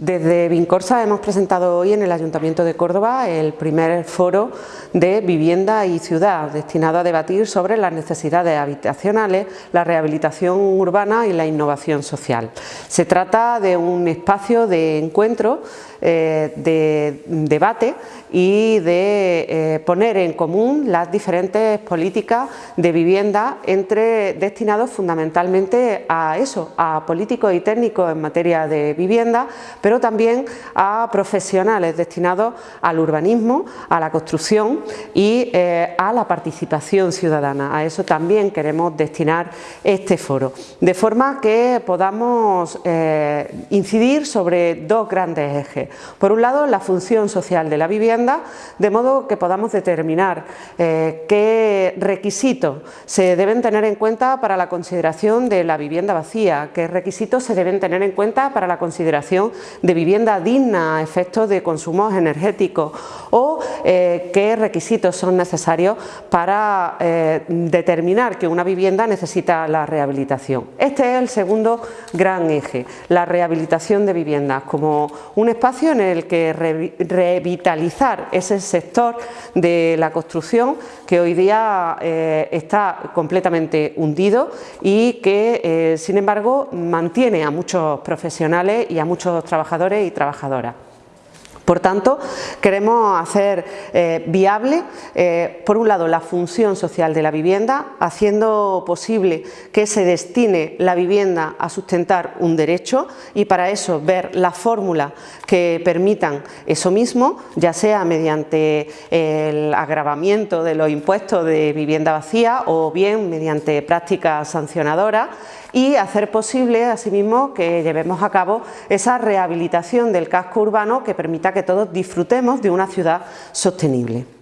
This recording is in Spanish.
Desde Vincorsa hemos presentado hoy en el Ayuntamiento de Córdoba el primer foro de vivienda y ciudad destinado a debatir sobre las necesidades habitacionales, la rehabilitación urbana y la innovación social. Se trata de un espacio de encuentro, eh, de debate y de eh, poner en común las diferentes políticas de vivienda entre destinados fundamentalmente a eso, a políticos y técnicos en materia de vivienda, pero también a profesionales destinados al urbanismo, a la construcción y eh, a la participación ciudadana. A eso también queremos destinar este foro, de forma que podamos eh, incidir sobre dos grandes ejes. Por un lado, la función social de la vivienda, de modo que podamos determinar eh, qué requisitos se deben tener en cuenta para la consideración de la vivienda vacía, qué requisitos se deben tener en cuenta para la consideración de vivienda digna a efectos de consumos energéticos o eh, qué requisitos son necesarios para eh, determinar que una vivienda necesita la rehabilitación. Este es el segundo gran eje, la rehabilitación de viviendas como un espacio en el que revitalizar ese sector de la construcción que hoy día eh, está completamente hundido y que sin embargo mantiene a muchos profesionales y a muchos trabajadores trabajadores y trabajadoras. Por tanto, queremos hacer eh, viable, eh, por un lado, la función social de la vivienda, haciendo posible que se destine la vivienda a sustentar un derecho y para eso ver la fórmula que permitan eso mismo, ya sea mediante el agravamiento de los impuestos de vivienda vacía o bien mediante prácticas sancionadoras y hacer posible asimismo que llevemos a cabo esa rehabilitación del casco urbano que permita que todos disfrutemos de una ciudad sostenible.